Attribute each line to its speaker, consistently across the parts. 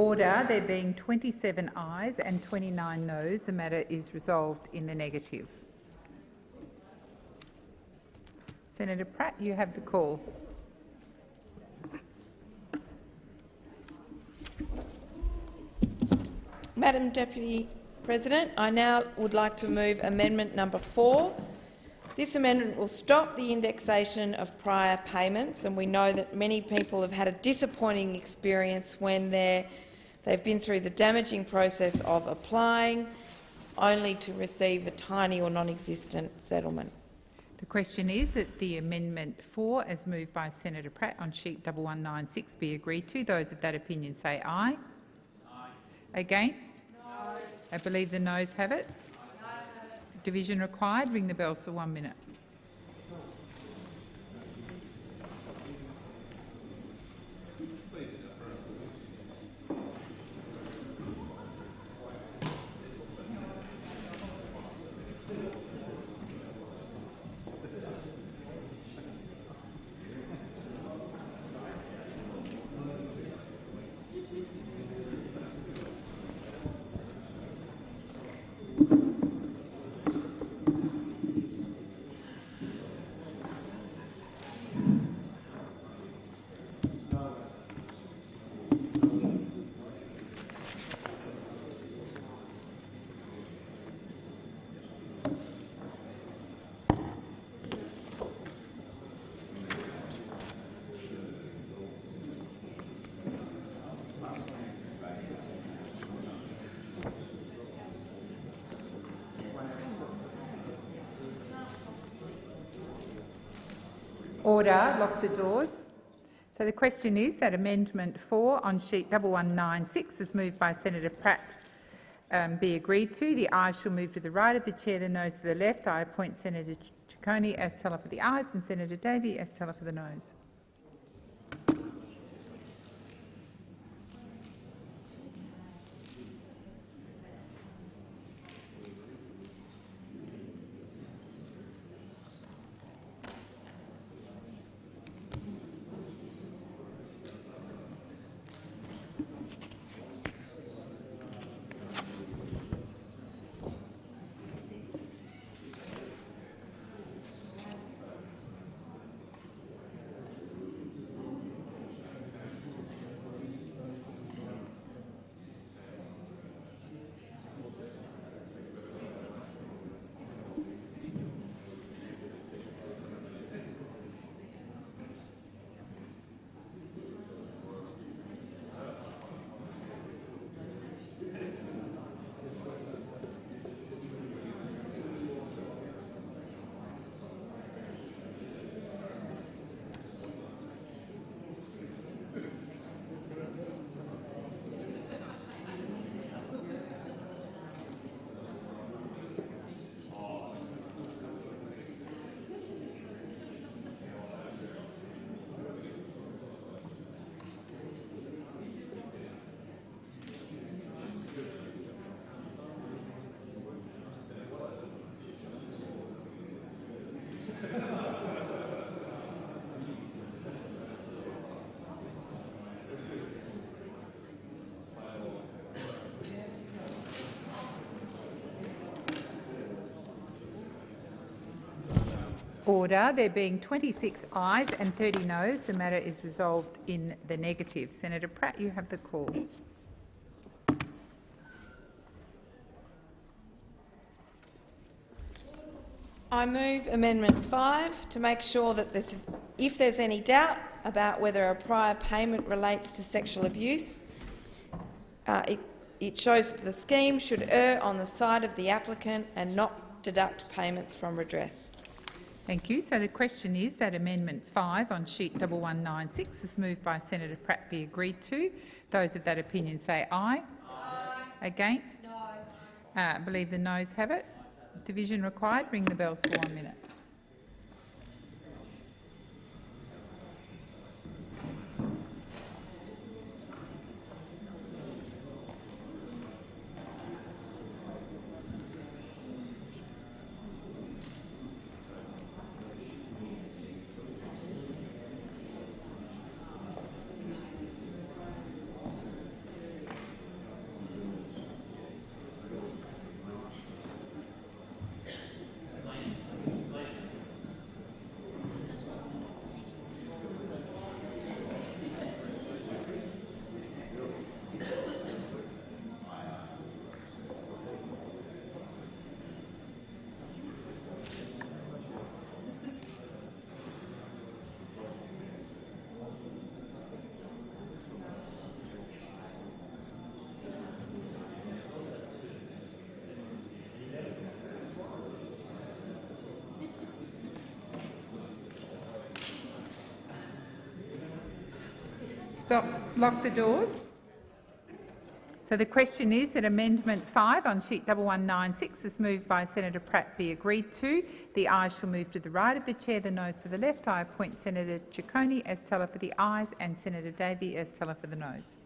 Speaker 1: Order. There being 27 ayes and 29 noes, the matter is resolved in the negative. Senator Pratt, you have the call.
Speaker 2: Madam Deputy President, I now would like to move amendment number four. This amendment will stop the indexation of prior payments, and we know that many people have had a disappointing experience when they've been through the damaging process of applying only to receive a tiny or non-existent settlement.
Speaker 1: The question is that the amendment 4, as moved by Senator Pratt on sheet 1196, be agreed to. Those of that opinion say aye. aye. Against? No. I believe the noes have it. Division required. Ring the bells for one minute. Order. Lock the doors. So the question is that Amendment 4 on sheet 1196 is moved by Senator Pratt um, be agreed to. The ayes shall move to the right of the chair, the noes to the left. I appoint Senator Ciccone as teller for the ayes and Senator Davey as teller for the noes. Order. There being 26 ayes and 30 noes, the matter is resolved in the negative. Senator Pratt, you have the call.
Speaker 2: I move Amendment 5 to make sure that there's, if there's any doubt about whether a prior payment relates to sexual abuse, uh, it, it shows that the scheme should err on the side of the applicant and not deduct payments from redress.
Speaker 1: Thank you. So the question is that Amendment 5 on sheet 1196 is moved by Senator Pratt be agreed to. Those of that opinion say aye. aye. Against? No. Uh, I believe the noes have it. Division required. Ring the bells for one minute. Lock the doors. So the question is that Amendment 5 on sheet 1196 is moved by Senator Pratt be agreed to. The ayes shall move to the right of the chair, the noes to the left. I appoint Senator Ciccone as teller for the ayes and Senator Davey as teller for the noes.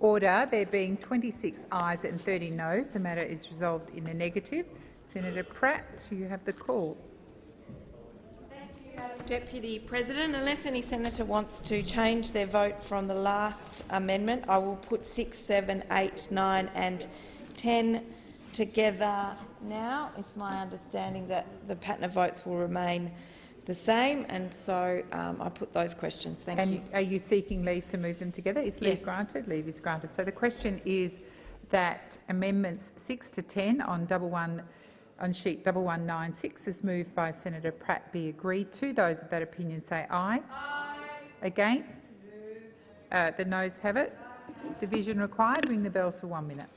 Speaker 1: Order. There being 26 ayes and 30 noes, the matter is resolved in the negative. Senator Pratt, you have the call.
Speaker 2: Thank you, Deputy President, unless any senator wants to change their vote from the last amendment, I will put 6, 7, 8, 9 and 10 together now. It's my understanding that the pattern of votes will remain the same, and so um, I put those questions. Thank
Speaker 1: and
Speaker 2: you.
Speaker 1: are you seeking leave to move them together? Is leave
Speaker 2: Yes.
Speaker 1: granted? Leave is granted. So the question is that amendments 6 to 10 on double one on sheet 1196 is moved by Senator Pratt be agreed to. Those of that opinion say aye. Aye. Against? Uh, the noes have it. Division required. Ring the bells for one minute.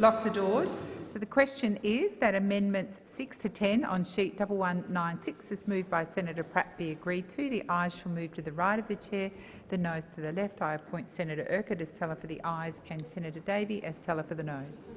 Speaker 1: Lock the doors. So the question is that amendments 6 to 10 on sheet 1196 is moved by Senator Pratt be agreed to. The ayes shall move to the right of the chair, the noes to the left. I appoint Senator Urquhart as teller for the ayes and Senator Davey as teller for the noes.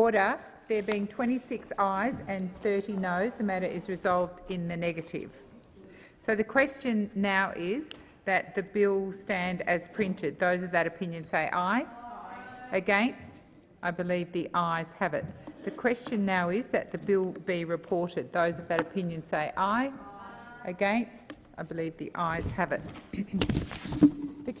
Speaker 1: Order. There being 26 ayes and 30 noes, the matter is resolved in the negative. So the question now is that the bill stand as printed. Those of that opinion say aye. Against? I believe the ayes have it. The question now is that the bill be reported. Those of that opinion say aye. Against? I believe the ayes have it.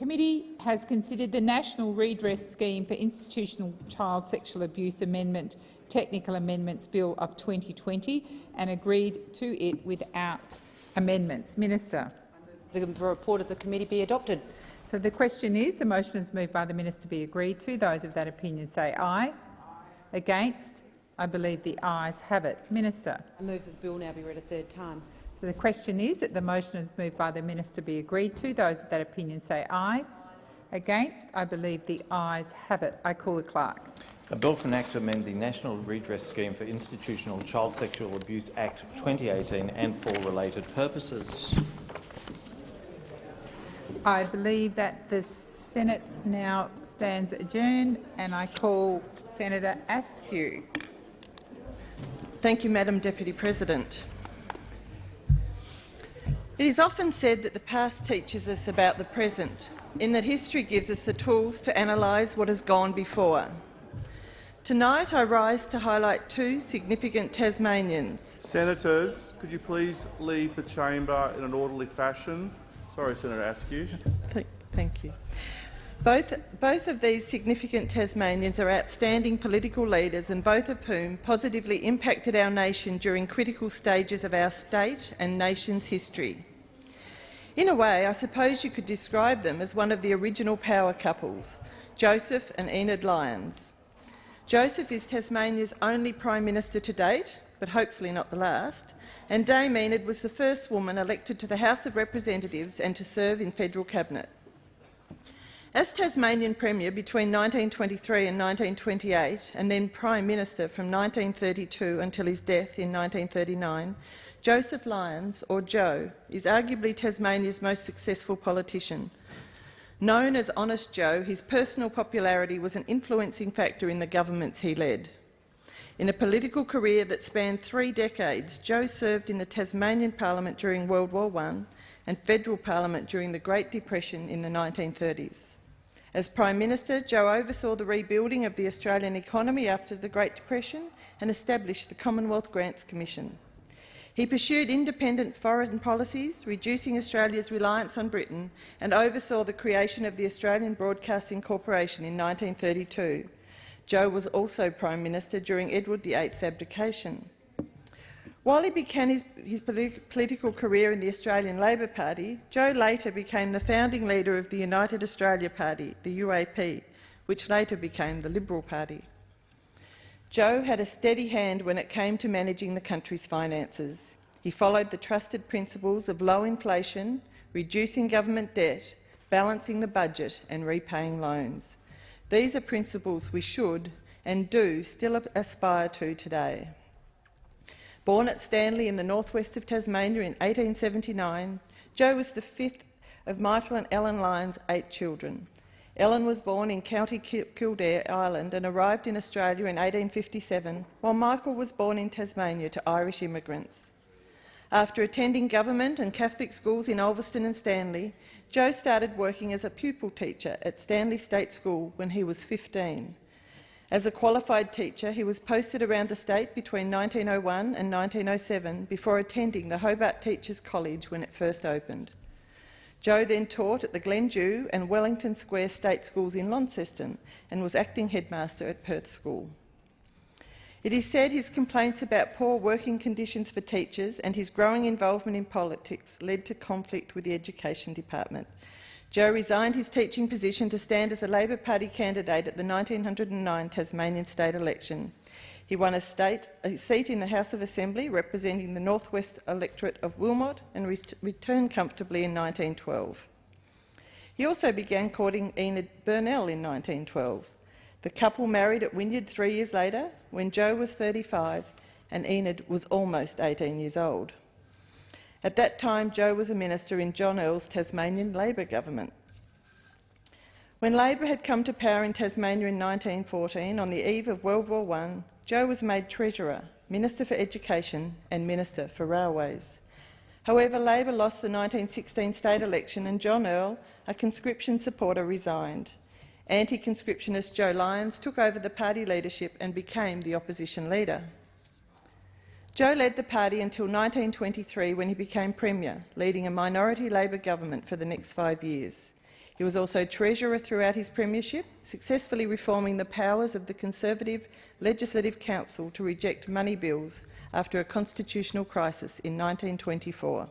Speaker 1: The committee has considered the National Redress Scheme for Institutional Child Sexual Abuse Amendment Technical Amendments Bill of 2020 and agreed to it without amendments. Minister.
Speaker 3: The report of the committee be adopted.
Speaker 1: So the question is, the motion is moved by the minister to be agreed to. Those of that opinion say aye. Against? I believe the ayes have it. Minister.
Speaker 3: I move that the bill now be read a third time.
Speaker 1: So the question is that the motion is moved by the minister be agreed to. Those of that opinion say aye. Against? I believe the ayes have it. I call the clerk.
Speaker 4: A bill for an act to amend the National Redress Scheme for Institutional Child Sexual Abuse Act 2018 and for related purposes.
Speaker 1: I believe that the Senate now stands adjourned and I call Senator Askew.
Speaker 5: Thank you, Madam Deputy President. It is often said that the past teaches us about the present, in that history gives us the tools to analyse what has gone before. Tonight I rise to highlight two significant Tasmanians.
Speaker 6: Senators, could you please leave the chamber in an orderly fashion? Sorry, Senator Askew.
Speaker 5: Thank, you. Both, both of these significant Tasmanians are outstanding political leaders and both of whom positively impacted our nation during critical stages of our state and nation's history. In a way, I suppose you could describe them as one of the original power couples, Joseph and Enid Lyons. Joseph is Tasmania's only Prime Minister to date, but hopefully not the last, and Dame Enid was the first woman elected to the House of Representatives and to serve in federal cabinet. As Tasmanian Premier between 1923 and 1928, and then Prime Minister from 1932 until his death in 1939, Joseph Lyons, or Joe, is arguably Tasmania's most successful politician. Known as Honest Joe, his personal popularity was an influencing factor in the governments he led. In a political career that spanned three decades, Joe served in the Tasmanian Parliament during World War I and federal parliament during the Great Depression in the 1930s. As Prime Minister, Joe oversaw the rebuilding of the Australian economy after the Great Depression and established the Commonwealth Grants Commission. He pursued independent foreign policies, reducing Australia's reliance on Britain, and oversaw the creation of the Australian Broadcasting Corporation in 1932. Joe was also Prime Minister during Edward VIII's abdication. While he began his, his politi political career in the Australian Labor Party, Joe later became the founding leader of the United Australia Party, the UAP, which later became the Liberal Party. Joe had a steady hand when it came to managing the country's finances. He followed the trusted principles of low inflation, reducing government debt, balancing the budget and repaying loans. These are principles we should and do still aspire to today. Born at Stanley in the northwest of Tasmania in 1879, Joe was the fifth of Michael and Ellen Lyons' eight children. Ellen was born in County Kildare, Ireland, and arrived in Australia in 1857, while Michael was born in Tasmania to Irish immigrants. After attending government and Catholic schools in Ulverstone and Stanley, Joe started working as a pupil teacher at Stanley State School when he was 15. As a qualified teacher, he was posted around the state between 1901 and 1907 before attending the Hobart Teachers College when it first opened. Joe then taught at the Glen Dhu and Wellington Square State Schools in Launceston and was acting headmaster at Perth School. It is said his complaints about poor working conditions for teachers and his growing involvement in politics led to conflict with the Education Department, Joe resigned his teaching position to stand as a Labor Party candidate at the 1909 Tasmanian state election. He won a, state, a seat in the House of Assembly representing the northwest electorate of Wilmot and re returned comfortably in 1912. He also began courting Enid Burnell in 1912. The couple married at Wynyard three years later, when Joe was 35 and Enid was almost 18 years old. At that time, Joe was a minister in John Earle's Tasmanian Labor government. When Labor had come to power in Tasmania in 1914, on the eve of World War I, Joe was made Treasurer, Minister for Education and Minister for Railways. However, Labor lost the 1916 state election and John Earle, a conscription supporter, resigned. Anti-conscriptionist Joe Lyons took over the party leadership and became the opposition leader. Joe led the party until 1923 when he became Premier, leading a minority Labor government for the next five years. He was also Treasurer throughout his premiership, successfully reforming the powers of the Conservative Legislative Council to reject money bills after a constitutional crisis in 1924.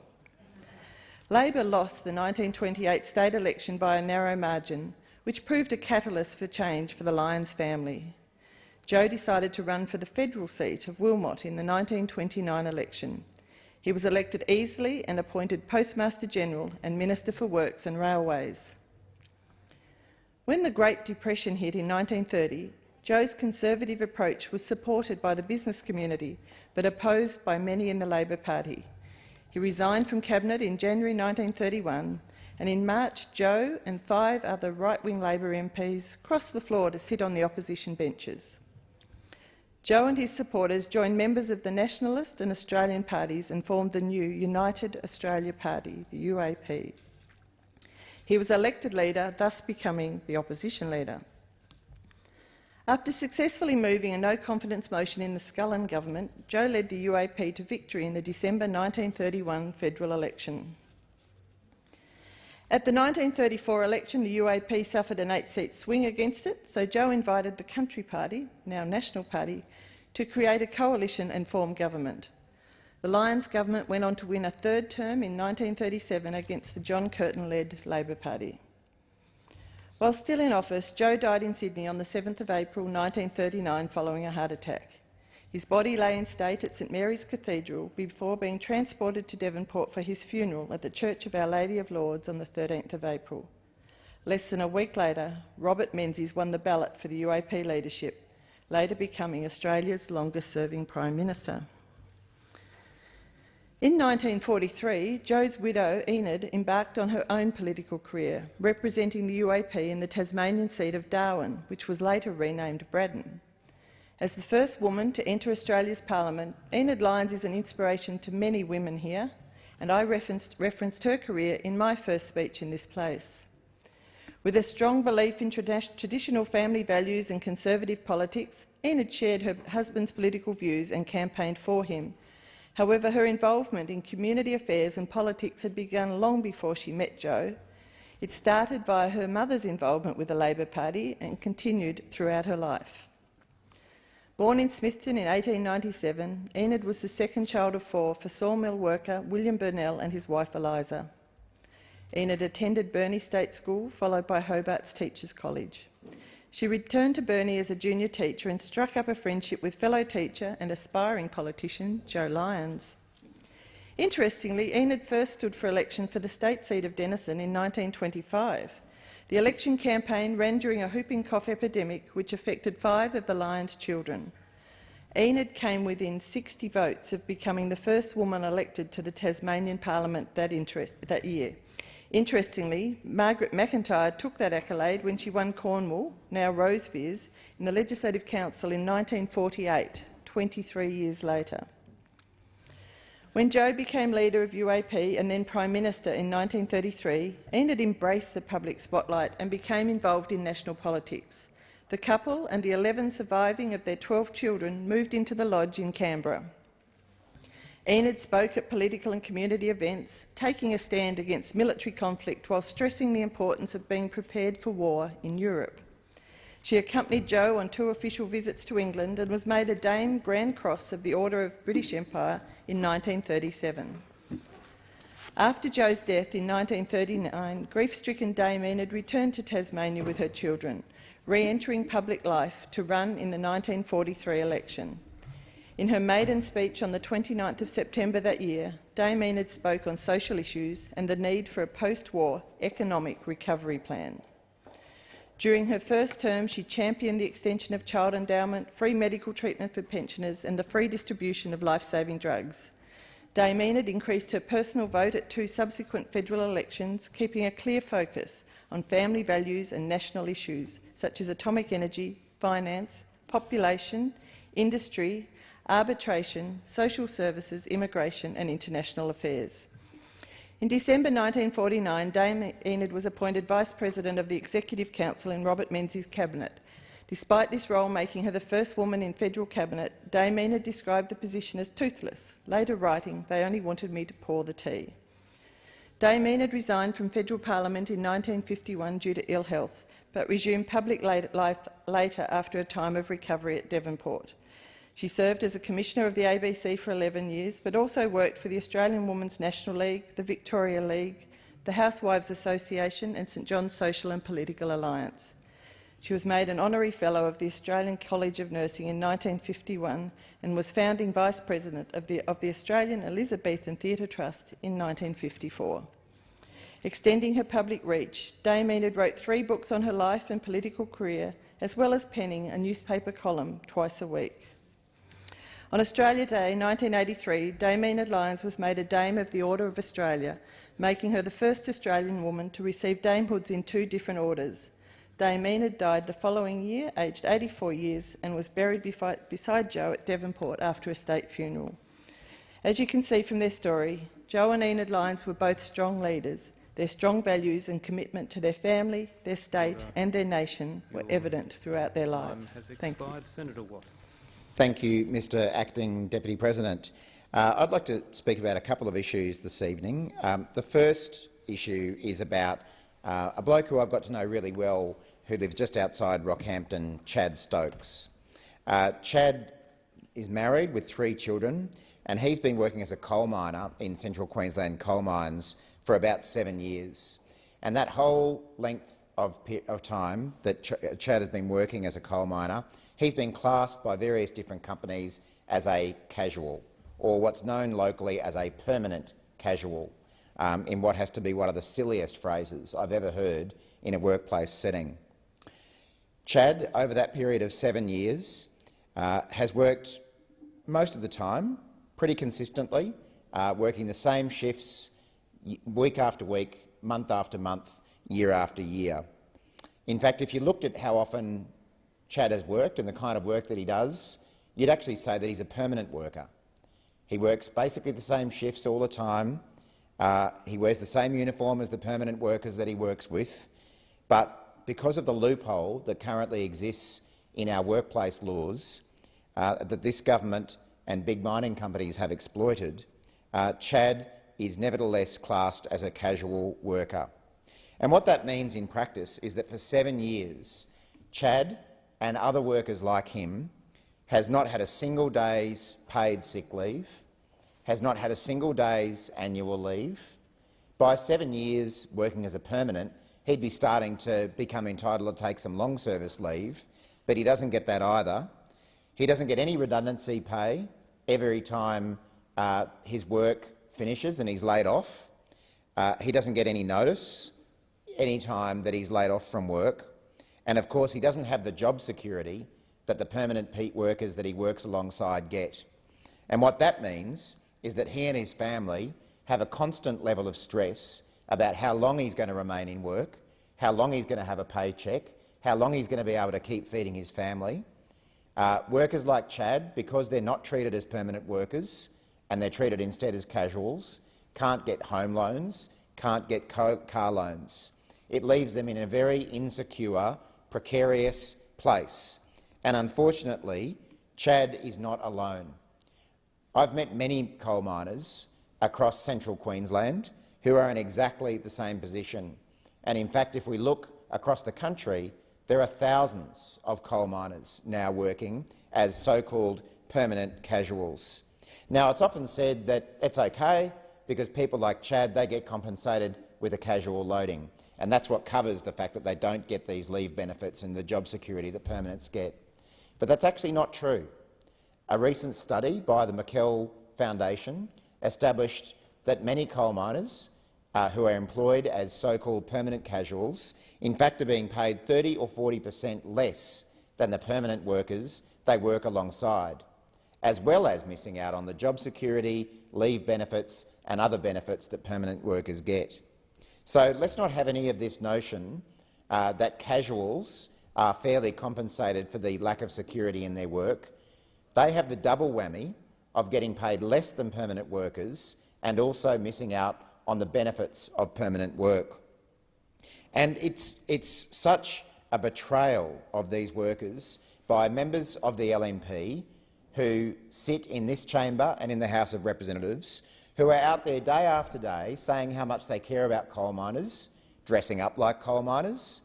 Speaker 5: Labor lost the 1928 state election by a narrow margin, which proved a catalyst for change for the Lyons family. Joe decided to run for the federal seat of Wilmot in the 1929 election. He was elected easily and appointed Postmaster General and Minister for Works and Railways. When the Great Depression hit in 1930, Joe's conservative approach was supported by the business community but opposed by many in the Labor Party. He resigned from Cabinet in January 1931 and in March Joe and five other right-wing Labor MPs crossed the floor to sit on the opposition benches. Joe and his supporters joined members of the Nationalist and Australian parties and formed the new United Australia Party, the UAP. He was elected leader, thus becoming the opposition leader. After successfully moving a no-confidence motion in the Scullin government, Joe led the UAP to victory in the December 1931 federal election. At the 1934 election, the UAP suffered an eight-seat swing against it, so Joe invited the Country Party, now National Party, to create a coalition and form government. The Lyons government went on to win a third term in 1937 against the John Curtin-led Labor Party. While still in office, Joe died in Sydney on the 7th of April 1939 following a heart attack. His body lay in state at St Mary's Cathedral before being transported to Devonport for his funeral at the Church of Our Lady of Lourdes on the 13th of April. Less than a week later, Robert Menzies won the ballot for the UAP leadership, later becoming Australia's longest-serving Prime Minister. In 1943, Joe's widow, Enid, embarked on her own political career, representing the UAP in the Tasmanian seat of Darwin, which was later renamed Braddon. As the first woman to enter Australia's parliament, Enid Lyons is an inspiration to many women here, and I referenced, referenced her career in my first speech in this place. With a strong belief in trad traditional family values and conservative politics, Enid shared her husband's political views and campaigned for him. However, her involvement in community affairs and politics had begun long before she met Joe. It started via her mother's involvement with the Labor Party and continued throughout her life. Born in Smithton in 1897, Enid was the second child of four for sawmill worker William Burnell and his wife Eliza. Enid attended Burnie State School, followed by Hobart's Teachers College. She returned to Burnie as a junior teacher and struck up a friendship with fellow teacher and aspiring politician Joe Lyons. Interestingly, Enid first stood for election for the state seat of Denison in 1925. The election campaign ran during a whooping cough epidemic which affected five of the Lyons' children. Enid came within 60 votes of becoming the first woman elected to the Tasmanian Parliament that, that year. Interestingly, Margaret McIntyre took that accolade when she won Cornwall, now Rosevears, in the Legislative Council in 1948, 23 years later. When Joe became leader of UAP and then Prime Minister in 1933, Enid embraced the public spotlight and became involved in national politics. The couple and the 11 surviving of their 12 children moved into the lodge in Canberra. Enid spoke at political and community events, taking a stand against military conflict while stressing the importance of being prepared for war in Europe. She accompanied Joe on two official visits to England and was made a Dame Grand Cross of the Order of British Empire in 1937. After Joe's death in 1939, grief-stricken Dame Enid returned to Tasmania with her children, re-entering public life to run in the 1943 election. In her maiden speech on the 29th of September that year, Dame Enid spoke on social issues and the need for a post-war economic recovery plan. During her first term, she championed the extension of child endowment, free medical treatment for pensioners and the free distribution of life-saving drugs. Dame Enid increased her personal vote at two subsequent federal elections, keeping a clear focus on family values and national issues such as atomic energy, finance, population, industry, arbitration, social services, immigration and international affairs. In December 1949, Dame Enid was appointed Vice President of the Executive Council in Robert Menzies' cabinet. Despite this role making her the first woman in federal cabinet, Dame Enid described the position as toothless, later writing, they only wanted me to pour the tea. Dame Enid resigned from federal parliament in 1951 due to ill health, but resumed public life later after a time of recovery at Devonport. She served as a Commissioner of the ABC for 11 years, but also worked for the Australian Women's National League, the Victoria League, the Housewives Association and St John's Social and Political Alliance. She was made an honorary fellow of the Australian College of Nursing in 1951 and was founding vice president of the, of the Australian Elizabethan Theatre Trust in 1954. Extending her public reach, Dame Enid wrote three books on her life and political career, as well as penning a newspaper column twice a week. On Australia Day 1983, Dame Enid Lyons was made a Dame of the Order of Australia, making her the first Australian woman to receive damehoods in two different orders. Dame Enid died the following year, aged 84 years, and was buried beside Joe at Devonport after a state funeral. As you can see from their story, Joe and Enid Lyons were both strong leaders. Their strong values and commitment to their family, their state and their nation were evident throughout their lives. Thank you.
Speaker 7: Senator Watt.
Speaker 8: Thank you, Mr Acting Deputy President. Uh, I'd like to speak about a couple of issues this evening. Um, the first issue is about uh, a bloke who I've got to know really well who lives just outside Rockhampton, Chad Stokes. Uh, Chad is married with three children and he's been working as a coal miner in central Queensland coal mines for about seven years. And that whole length of, of time that Ch Chad has been working as a coal miner, He's been classed by various different companies as a casual, or what's known locally as a permanent casual, um, in what has to be one of the silliest phrases I've ever heard in a workplace setting. Chad, over that period of seven years, uh, has worked most of the time pretty consistently, uh, working the same shifts week after week, month after month, year after year. In fact, if you looked at how often Chad has worked and the kind of work that he does, you'd actually say that he's a permanent worker. He works basically the same shifts all the time. Uh, he wears the same uniform as the permanent workers that he works with. But because of the loophole that currently exists in our workplace laws uh, that this government and big mining companies have exploited, uh, Chad is nevertheless classed as a casual worker. And what that means in practice is that for seven years, Chad and other workers like him has not had a single day's paid sick leave, has not had a single day's annual leave. By seven years working as a permanent, he'd be starting to become entitled to take some long service leave, but he doesn't get that either. He doesn't get any redundancy pay every time uh, his work finishes and he's laid off. Uh, he doesn't get any notice any time that he's laid off from work. And of course, he doesn't have the job security that the permanent peat workers that he works alongside get. And what that means is that he and his family have a constant level of stress about how long he's going to remain in work, how long he's going to have a paycheck, how long he's going to be able to keep feeding his family. Uh, workers like Chad, because they're not treated as permanent workers and they're treated instead as casuals, can't get home loans, can't get car loans. It leaves them in a very insecure precarious place. And unfortunately, Chad is not alone. I've met many coal miners across central Queensland who are in exactly the same position. And in fact, if we look across the country, there are thousands of coal miners now working as so-called permanent casuals. Now, it's often said that it's okay because people like Chad they get compensated with a casual loading and that's what covers the fact that they don't get these leave benefits and the job security that permanents get. But that's actually not true. A recent study by the McKell Foundation established that many coal miners uh, who are employed as so-called permanent casuals in fact are being paid 30 or 40 per cent less than the permanent workers they work alongside. as well as missing out on the job security, leave benefits and other benefits that permanent workers get. So let's not have any of this notion uh, that casuals are fairly compensated for the lack of security in their work. They have the double whammy of getting paid less than permanent workers and also missing out on the benefits of permanent work. And it's, it's such a betrayal of these workers by members of the LNP who sit in this chamber and in the House of Representatives, who are out there day after day saying how much they care about coal miners, dressing up like coal miners,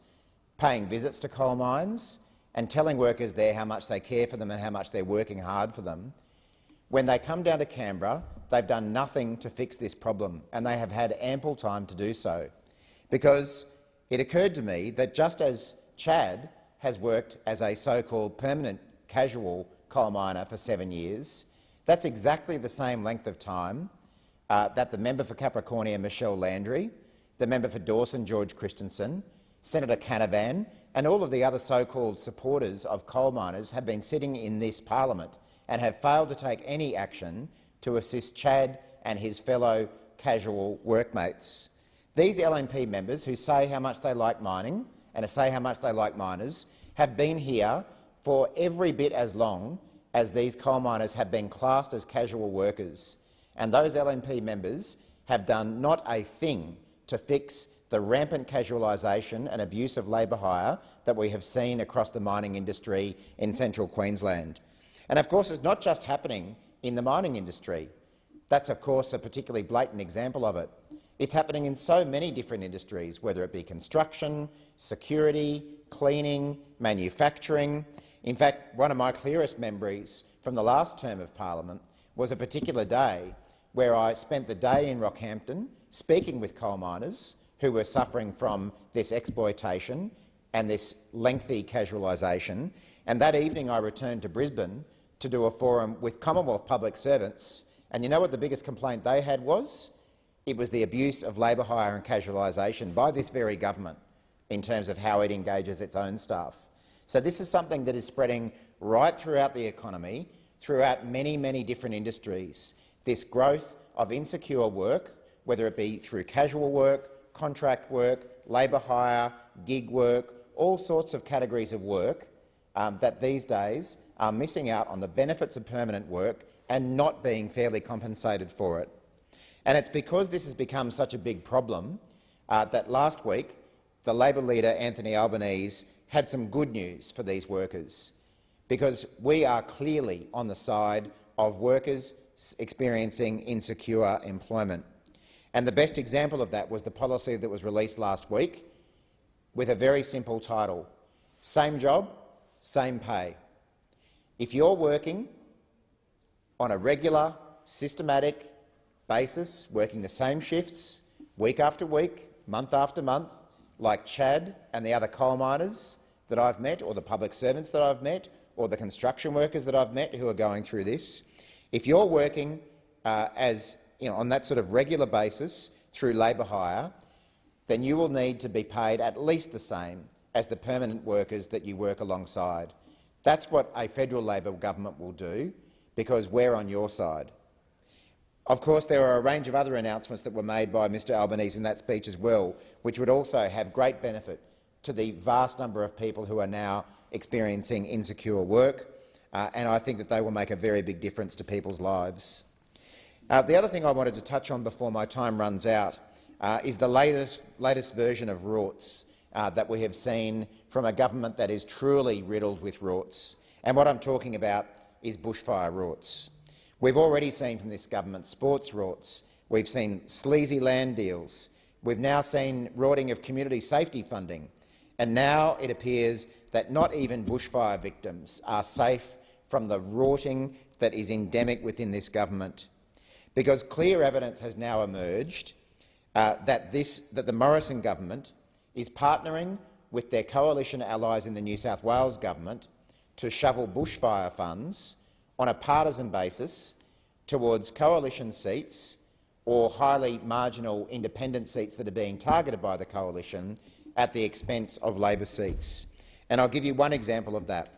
Speaker 8: paying visits to coal mines and telling workers there how much they care for them and how much they're working hard for them. When they come down to Canberra, they've done nothing to fix this problem, and they have had ample time to do so. Because it occurred to me that just as Chad has worked as a so-called permanent casual coal miner for seven years, that's exactly the same length of time uh, that the member for Capricornia, Michelle Landry, the member for Dawson, George Christensen, Senator Canavan and all of the other so-called supporters of coal miners have been sitting in this parliament and have failed to take any action to assist Chad and his fellow casual workmates. These LNP members who say how much they like mining and say how much they like miners have been here for every bit as long as these coal miners have been classed as casual workers. And those LNP members have done not a thing to fix the rampant casualisation and abuse of labour hire that we have seen across the mining industry in central Queensland. And of course, it's not just happening in the mining industry. That's of course a particularly blatant example of it. It's happening in so many different industries, whether it be construction, security, cleaning, manufacturing. In fact, one of my clearest memories from the last term of parliament was a particular day where I spent the day in Rockhampton speaking with coal miners who were suffering from this exploitation and this lengthy casualisation. And that evening I returned to Brisbane to do a forum with Commonwealth public servants. And you know what the biggest complaint they had was? It was the abuse of labour hire and casualisation by this very government in terms of how it engages its own staff. So this is something that is spreading right throughout the economy, throughout many, many different industries. This growth of insecure work, whether it be through casual work, contract work, labour hire, gig work, all sorts of categories of work um, that these days are missing out on the benefits of permanent work and not being fairly compensated for it. And it's because this has become such a big problem uh, that last week the Labor leader Anthony Albanese had some good news for these workers, because we are clearly on the side of workers experiencing insecure employment. And the best example of that was the policy that was released last week with a very simple title, Same Job, Same Pay. If you're working on a regular, systematic basis, working the same shifts week after week, month after month, like Chad and the other coal miners that I've met, or the public servants that I've met, or the construction workers that I've met who are going through this, if you're working uh, as you know, on that sort of regular basis through labour hire, then you will need to be paid at least the same as the permanent workers that you work alongside. That's what a federal Labor government will do, because we're on your side. Of course, there are a range of other announcements that were made by Mr Albanese in that speech as well, which would also have great benefit to the vast number of people who are now experiencing insecure work, uh, and I think that they will make a very big difference to people's lives. Uh, the other thing I wanted to touch on before my time runs out uh, is the latest, latest version of rorts uh, that we have seen from a government that is truly riddled with rorts. And what I'm talking about is bushfire rorts. We've already seen from this government sports rorts. We've seen sleazy land deals. We've now seen rorting of community safety funding. And now it appears that not even bushfire victims are safe from the rorting that is endemic within this government because clear evidence has now emerged uh, that, this, that the Morrison government is partnering with their coalition allies in the New South Wales government to shovel bushfire funds on a partisan basis towards coalition seats or highly marginal independent seats that are being targeted by the coalition at the expense of Labor seats. And I'll give you one example of that.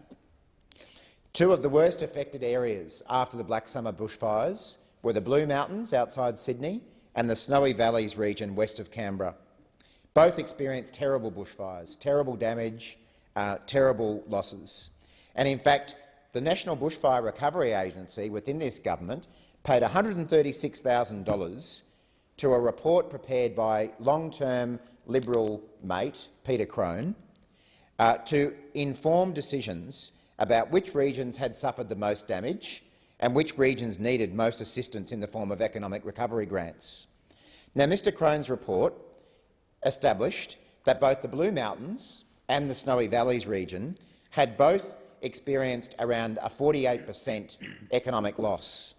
Speaker 8: Two of the worst affected areas after the Black Summer bushfires were the Blue Mountains outside Sydney and the Snowy Valleys region west of Canberra. Both experienced terrible bushfires, terrible damage, uh, terrible losses. And in fact, the National Bushfire Recovery Agency within this government paid $136,000 to a report prepared by long-term Liberal mate Peter Crone uh, to inform decisions about which regions had suffered the most damage and which regions needed most assistance in the form of economic recovery grants. Now, Mr Crone's report established that both the Blue Mountains and the Snowy Valleys region had both experienced around a 48 per cent economic loss.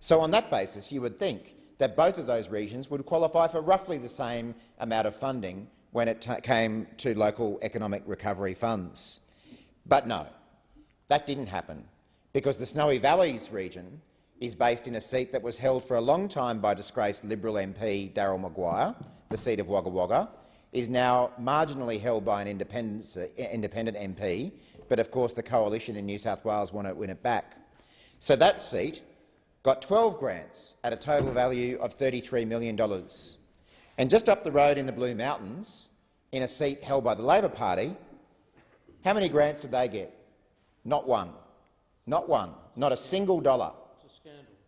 Speaker 8: So on that basis, you would think that both of those regions would qualify for roughly the same amount of funding when it came to local economic recovery funds. But no, that didn't happen, because the Snowy Valleys region is based in a seat that was held for a long time by disgraced Liberal MP Daryl Maguire, the seat of Wagga Wagga, is now marginally held by an uh, independent, independent MP, but of course the coalition in New South Wales want to win it back. So that seat got 12 grants at a total value of $33 million. And just up the road in the Blue Mountains, in a seat held by the Labor Party, how many grants did they get? Not one. Not one. Not a single dollar.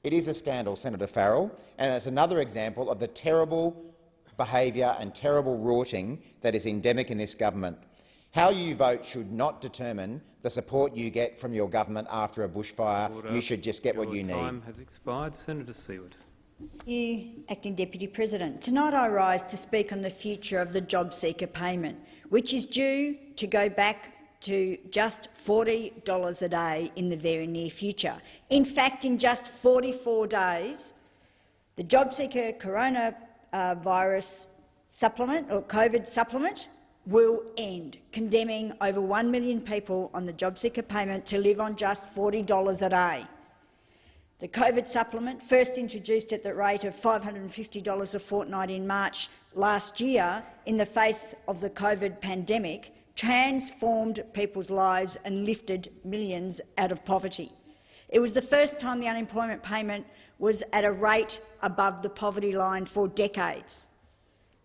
Speaker 8: It is a scandal, Senator Farrell, and it's another example of the terrible behaviour and terrible rorting that is endemic in this government. How you vote should not determine the support you get from your government after a bushfire.
Speaker 7: Order.
Speaker 8: You should just get
Speaker 7: Your
Speaker 8: what you
Speaker 7: time
Speaker 8: need.
Speaker 7: has expired. Senator Siewert.
Speaker 9: you, Acting Deputy President. Tonight I rise to speak on the future of the job seeker payment, which is due to go back to just $40 a day in the very near future. In fact, in just 44 days, the JobSeeker coronavirus uh, supplement or COVID supplement will end, condemning over 1 million people on the JobSeeker payment to live on just $40 a day. The COVID supplement, first introduced at the rate of $550 a fortnight in March last year in the face of the COVID pandemic, transformed people's lives and lifted millions out of poverty. It was the first time the unemployment payment was at a rate above the poverty line for decades.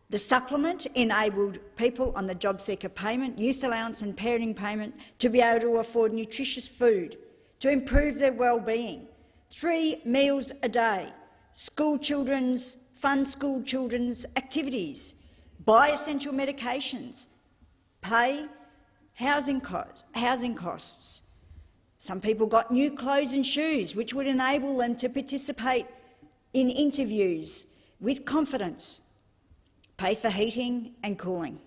Speaker 9: The supplement enabled people on the job seeker payment, youth allowance and parenting payment to be able to afford nutritious food, to improve their well-being, three meals a day, school children's, fund school children's activities, buy essential medications, pay housing, cost, housing costs. Some people got new clothes and shoes, which would enable them to participate in interviews with confidence pay for heating and cooling.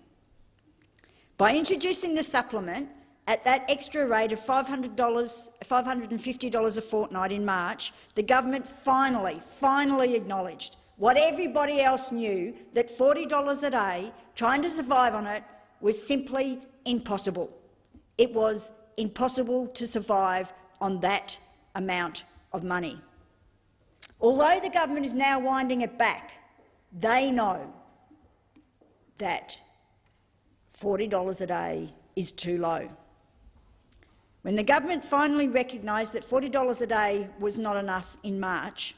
Speaker 9: By introducing the supplement at that extra rate of $500, $550 a fortnight in March, the government finally, finally acknowledged what everybody else knew, that $40 a day, trying to survive on it, was simply impossible. It was impossible to survive on that amount of money. Although the government is now winding it back, they know that $40 a day is too low. When the government finally recognised that $40 a day was not enough in March,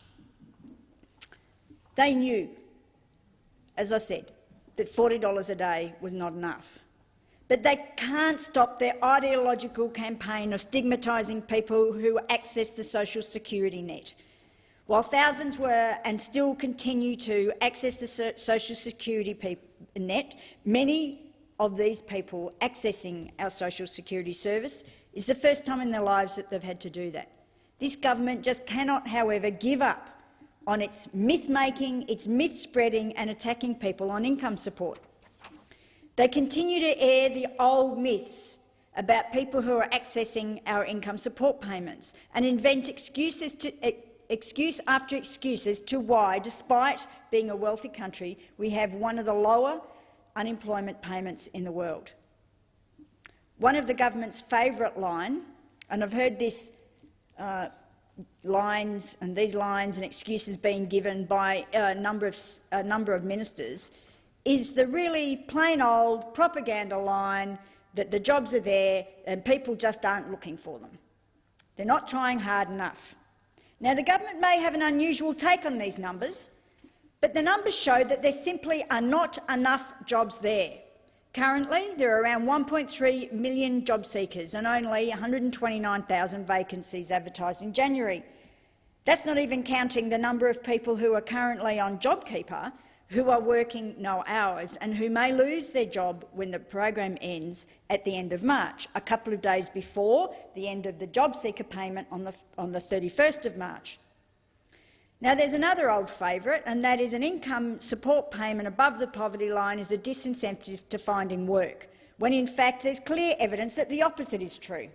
Speaker 9: they knew, as I said, that $40 a day was not enough. But they can't stop their ideological campaign of stigmatising people who access the social security net. While thousands were and still continue to access the social security net, many of these people accessing our social security service is the first time in their lives that they've had to do that. This government just cannot, however, give up on its myth-making, its myth-spreading and attacking people on income support. They continue to air the old myths about people who are accessing our income support payments and invent excuses to, excuse after excuse as to why, despite being a wealthy country, we have one of the lower unemployment payments in the world. One of the government's favourite line, and I've heard this uh, lines and these lines and excuses being given by a number of, a number of ministers, is the really plain old propaganda line that the jobs are there and people just aren't looking for them. They're not trying hard enough. Now, the government may have an unusual take on these numbers, but the numbers show that there simply are not enough jobs there. Currently, there are around 1.3 million job seekers and only 129,000 vacancies advertised in January. That's not even counting the number of people who are currently on JobKeeper who are working no hours and who may lose their job when the program ends at the end of March, a couple of days before the end of the job seeker payment on the, on the 31st of March. Now, there's another old favourite, and that is an income support payment above the poverty line is a disincentive to finding work, when in fact there's clear evidence that the opposite is true.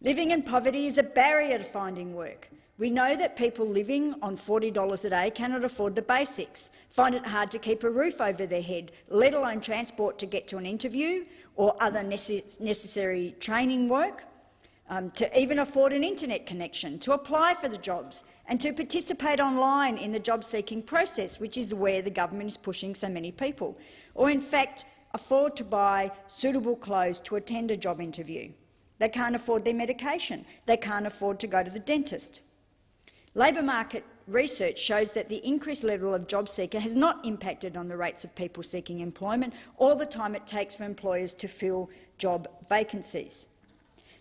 Speaker 9: Living in poverty is a barrier to finding work. We know that people living on $40 a day cannot afford the basics, find it hard to keep a roof over their head, let alone transport to get to an interview or other necessary training work, um, to even afford an internet connection, to apply for the jobs and to participate online in the job-seeking process, which is where the government is pushing so many people, or in fact afford to buy suitable clothes to attend a job interview. They can't afford their medication. They can't afford to go to the dentist. Labour market research shows that the increased level of job seeker has not impacted on the rates of people seeking employment or the time it takes for employers to fill job vacancies.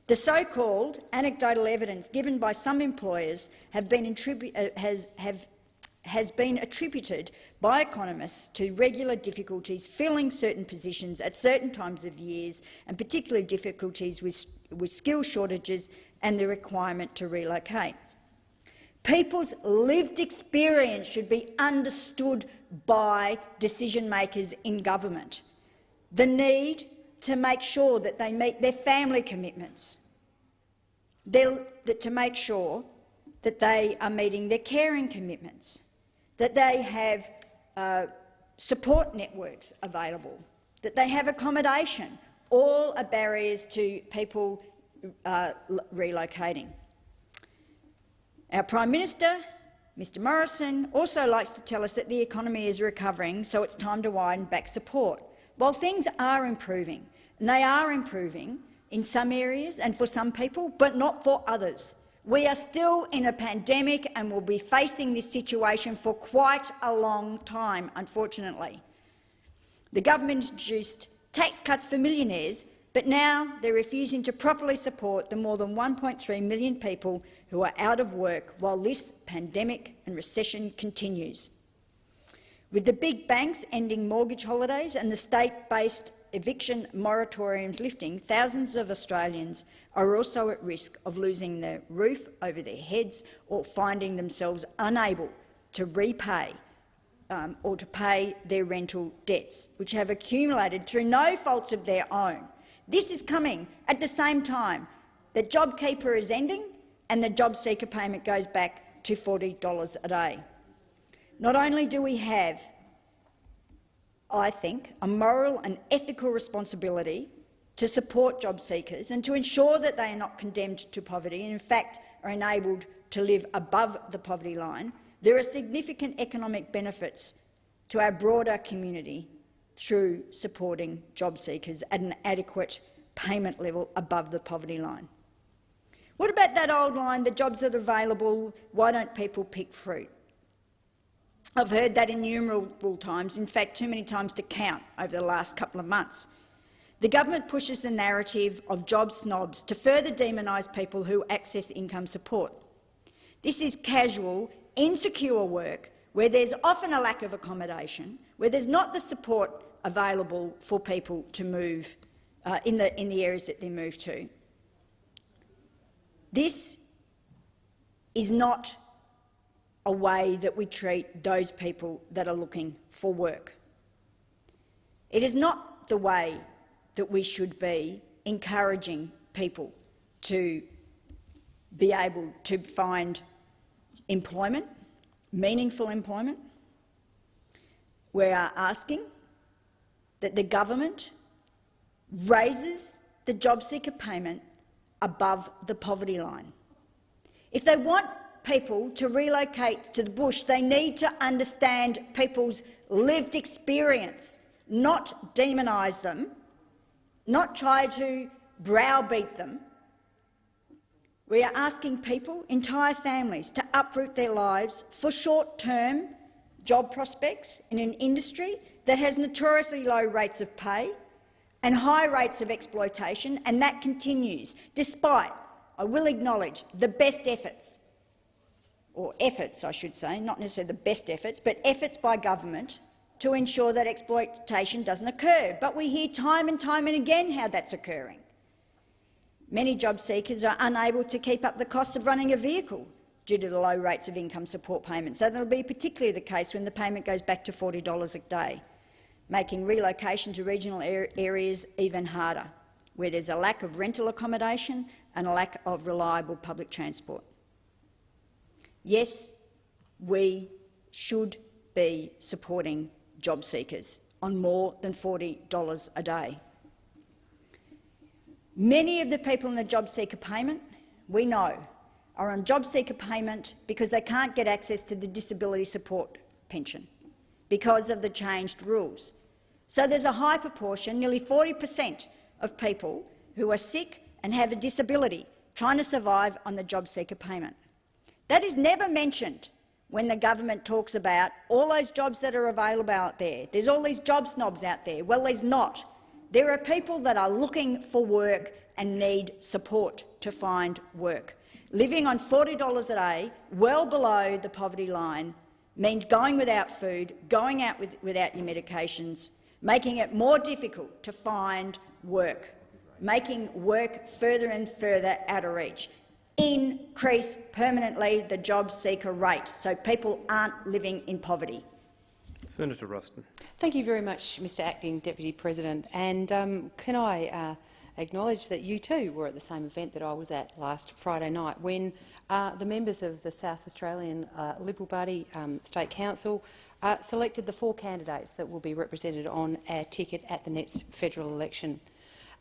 Speaker 9: The so-called anecdotal evidence given by some employers have been uh, has, have, has been attributed by economists to regular difficulties filling certain positions at certain times of years and particularly difficulties with, with skill shortages and the requirement to relocate. People's lived experience should be understood by decision-makers in government. The need to make sure that they meet their family commitments, that to make sure that they are meeting their caring commitments, that they have uh, support networks available, that they have accommodation, all are barriers to people uh, relocating. Our Prime Minister, Mr Morrison, also likes to tell us that the economy is recovering, so it's time to widen back support. While things are improving, and they are improving in some areas and for some people, but not for others. We are still in a pandemic and will be facing this situation for quite a long time, unfortunately. The government introduced tax cuts for millionaires, but now they're refusing to properly support the more than 1.3 million people who are out of work while this pandemic and recession continues. With the big banks ending mortgage holidays and the state-based eviction moratoriums lifting, thousands of Australians are also at risk of losing their roof over their heads or finding themselves unable to repay um, or to pay their rental debts, which have accumulated through no faults of their own. This is coming at the same time that JobKeeper is ending and the job seeker payment goes back to $40 a day. Not only do we have, I think, a moral and ethical responsibility to support job seekers and to ensure that they are not condemned to poverty and, in fact, are enabled to live above the poverty line, there are significant economic benefits to our broader community through supporting job seekers at an adequate payment level above the poverty line. What about that old line, the jobs that are available, why don't people pick fruit? I've heard that innumerable times, in fact too many times to count over the last couple of months. The government pushes the narrative of job snobs to further demonise people who access income support. This is casual, insecure work where there's often a lack of accommodation, where there's not the support available for people to move uh, in, the, in the areas that they move to. This is not a way that we treat those people that are looking for work. It is not the way that we should be encouraging people to be able to find employment, meaningful employment. We are asking that the government raises the job seeker payment above the poverty line. If they want people to relocate to the bush, they need to understand people's lived experience, not demonise them, not try to browbeat them, We are asking people, entire families, to uproot their lives for short-term job prospects in an industry that has notoriously low rates of pay and high rates of exploitation, and that continues, despite, I will acknowledge, the best efforts, or efforts I should say, not necessarily the best efforts, but efforts by government to ensure that exploitation doesn't occur. But we hear time and time and again how that's occurring. Many job seekers are unable to keep up the cost of running a vehicle due to the low rates of income support payments. So that will be particularly the case when the payment goes back to $40 a day, making relocation to regional areas even harder, where there's a lack of rental accommodation and a lack of reliable public transport. Yes, we should be supporting job seekers on more than $40 a day. Many of the people in the job seeker payment, we know, are on job seeker payment because they can't get access to the disability support pension because of the changed rules. So there's a high proportion, nearly 40 per cent of people who are sick and have a disability trying to survive on the job seeker payment. That is never mentioned when the government talks about all those jobs that are available out there. There's all these job snobs out there. Well, there's not. There are people that are looking for work and need support to find work. Living on $40 a day, well below the poverty line, means going without food, going out with, without your medications, making it more difficult to find work, making work further and further out of reach increase permanently the job seeker rate so people aren't living in poverty.
Speaker 7: Senator Ruston.
Speaker 3: Thank you very much, Mr Acting Deputy President. And um, can I uh, acknowledge that you too were at the same event that I was at last Friday night when uh, the members of the South Australian uh, Liberal Party um, State Council uh, selected the four candidates that will be represented on our ticket at the next federal election.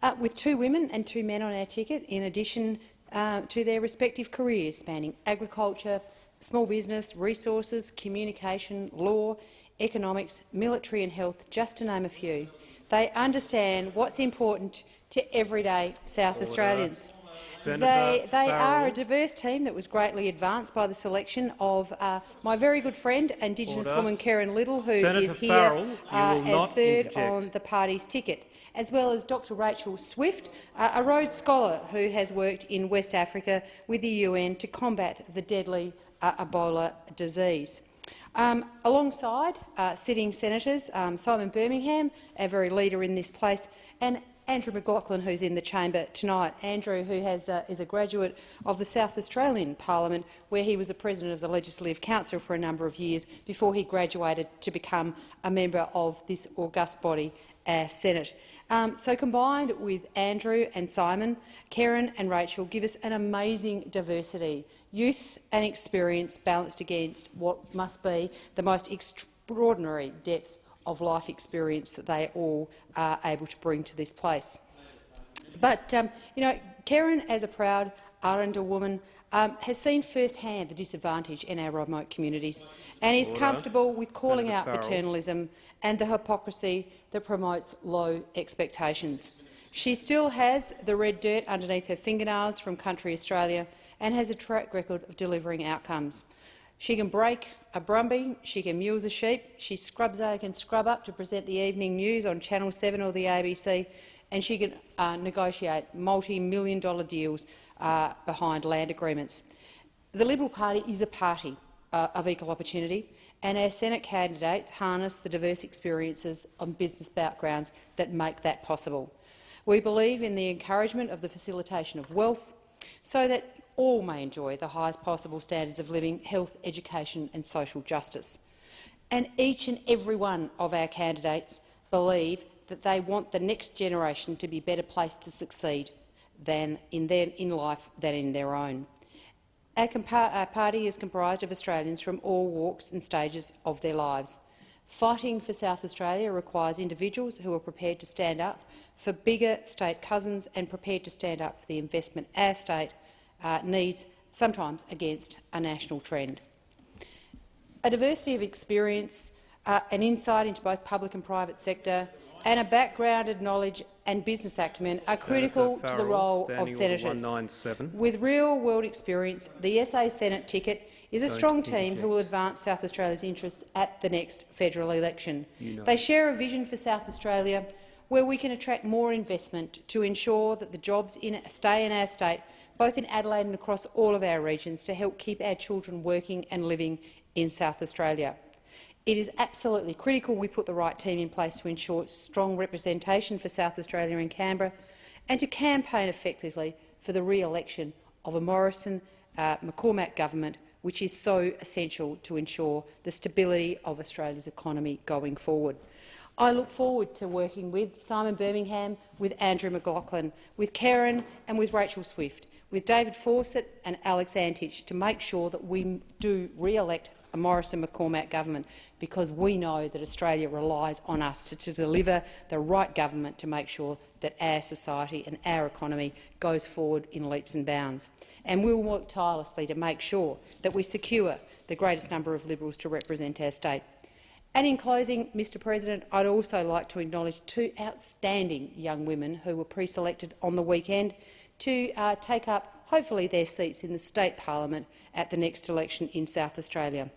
Speaker 3: Uh, with two women and two men on our ticket, in addition uh, to their respective careers spanning agriculture, small business, resources, communication, law, economics, military and health, just to name a few. They understand what's important to everyday South Order. Australians.
Speaker 7: Senator
Speaker 3: they, they are a diverse team that was greatly advanced by the selection of uh, my very good friend, Indigenous Order. woman Kerrynne Liddle, who
Speaker 7: Senator
Speaker 3: is here
Speaker 7: Farrell,
Speaker 3: uh, as third
Speaker 7: interject.
Speaker 3: on the party's ticket as well as Dr Rachel Swift, a Rhodes Scholar who has worked in West Africa with the UN to combat the deadly uh, Ebola disease. Um, alongside uh, sitting senators um, Simon Birmingham, our very leader in this place, and Andrew McLachlan, who's in the chamber tonight. Andrew, who has, uh, is a graduate of the South Australian Parliament, where he was a president of the Legislative Council for a number of years before he graduated to become a member of this august body, our Senate. Um, so combined with Andrew and Simon, Kerrynne and Rachel give us an amazing diversity, youth and experience balanced against what must be the most extraordinary depth of life experience that they all are able to bring to this place. But, um, you know, Kerrynne, as a proud Arrernte woman, um, has seen firsthand the disadvantage in our remote communities and is comfortable with calling Senator out Farrell. paternalism and the hypocrisy that promotes low expectations. She still has the red dirt underneath her fingernails from country Australia and has a track record of delivering outcomes. She can break a brumby, she can mule a sheep, she scrubs out and scrub up to present the evening news on Channel 7 or the ABC, and she can uh, negotiate multi-million dollar deals uh, behind land agreements. The Liberal Party is a party uh, of equal opportunity and our Senate candidates harness the diverse experiences and business backgrounds that make that possible. We believe in the encouragement of the facilitation of wealth so that all may enjoy the highest possible standards of living, health, education and social justice. And each and every one of our candidates believe that they want the next generation to be better placed to succeed than in, their, in life than in their own. Our, party is comprised of Australians from all walks and stages of their lives. Fighting for South Australia requires individuals who are prepared to stand up for bigger state cousins and prepared to stand up for the investment our state uh, needs, sometimes against a national trend. A diversity of experience uh, and insight into both public and private sector and a background in knowledge and business acumen are critical
Speaker 7: Senator
Speaker 3: to the role of senators. With real-world experience, the SA Senate ticket is a strong team who will advance South Australia's interests at the next federal election.
Speaker 7: You know.
Speaker 3: They share a vision for South Australia where we can attract more investment to ensure that the jobs in, stay in our state, both in Adelaide and across all of our regions, to help keep our children working and living in South Australia. It is absolutely critical we put the right team in place to ensure strong representation for South Australia in Canberra and to campaign effectively for the re-election of a Morrison-McCormack uh, government, which is so essential to ensure the stability of Australia's economy going forward. I look forward to working with Simon Birmingham, with Andrew McLachlan, with Kerrynne and with Rachel Swift, with David Fawcett and Alex Antic to make sure that we do re-elect a Morrison McCormack government because we know that Australia relies on us to, to deliver the right government to make sure that our society and our economy goes forward in leaps and bounds. And we will work tirelessly to make sure that we secure the greatest number of Liberals to represent our state. And in closing, Mr President, I'd also like to acknowledge two outstanding young women who were pre-selected on the weekend to uh, take up, hopefully, their seats in the state parliament at the next election in South Australia.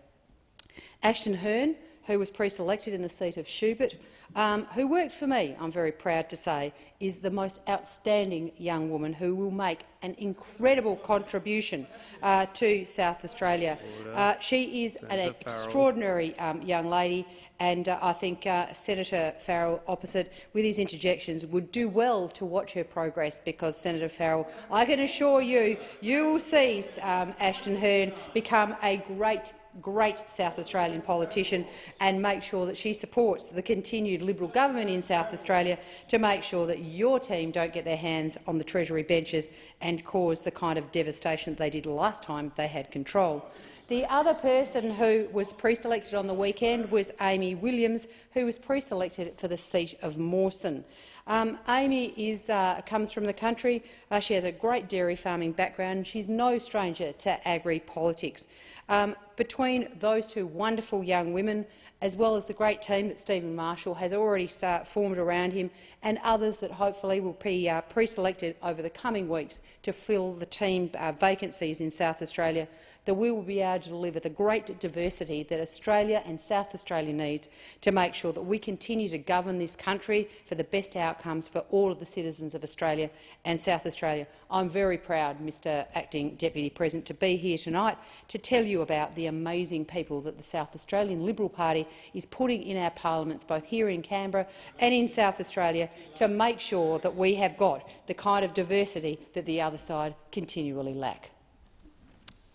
Speaker 3: Ashton Hurn, who was pre-selected in the seat of Schubert, um, who worked for me, I'm very proud to say, is the most outstanding young woman who will make an incredible contribution uh, to South Australia. Uh, she is an
Speaker 7: Senator Farrell.
Speaker 3: extraordinary um, young lady, and uh, I think uh, Senator Farrell, opposite, with his interjections, would do well to watch her progress because, Senator Farrell, I can assure you, you will see um, Ashton Hurn become a great great South Australian politician and make sure that she supports the continued Liberal government in South Australia to make sure that your team don't get their hands on the Treasury benches and cause the kind of devastation that they did last time they had control. The other person who was pre-selected on the weekend was Amy Williams, who was pre-selected for the seat of Mawson. Um, Amy is, uh, comes from the country. Uh, she has a great dairy farming background. She's no stranger to agri-politics. Um, between those two wonderful young women, as well as the great team that Stephen Marshall has already formed around him, and others that hopefully will be uh, pre-selected over the coming weeks to fill the team uh, vacancies in South Australia, that we will be able to deliver the great diversity that Australia and South Australia needs to make sure that we continue to govern this country for the best outcomes for all of the citizens of Australia and South Australia. I'm very proud, Mr Acting Deputy President, to be here tonight to tell you about the amazing people that the South Australian Liberal Party is putting in our parliaments, both here in Canberra and in South Australia, to make sure that we have got the kind of diversity that the other side continually lack.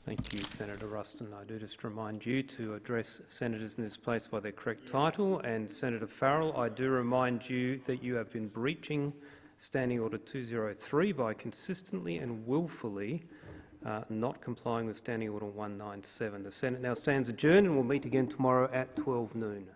Speaker 7: Thank you, Senator Ruston. I do just remind you to address senators in this place by their correct title. And Senator Farrell, I do remind you that you have been breaching Standing Order 203 by consistently and willfully uh, not complying with Standing Order 197. The Senate now stands adjourned and will meet again tomorrow at 12 noon.